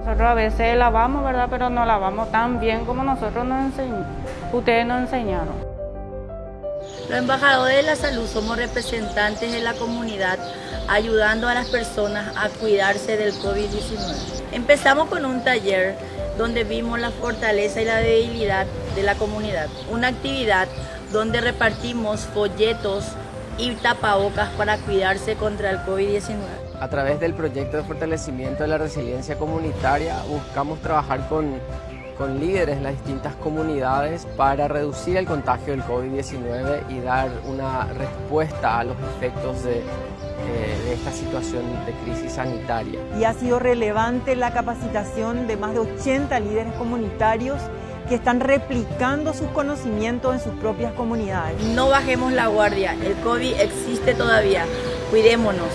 Nosotros a veces lavamos, ¿verdad? Pero no lavamos tan bien como nosotros nos enseñamos. Ustedes nos enseñaron. Los embajadores de la salud somos representantes de la comunidad ayudando a las personas a cuidarse del COVID-19. Empezamos con un taller donde vimos la fortaleza y la debilidad de la comunidad. Una actividad donde repartimos folletos y tapabocas para cuidarse contra el COVID-19. A través del proyecto de fortalecimiento de la resiliencia comunitaria buscamos trabajar con, con líderes de las distintas comunidades para reducir el contagio del COVID-19 y dar una respuesta a los efectos de, eh, de esta situación de crisis sanitaria. Y ha sido relevante la capacitación de más de 80 líderes comunitarios que están replicando sus conocimientos en sus propias comunidades. No bajemos la guardia, el COVID existe todavía, cuidémonos.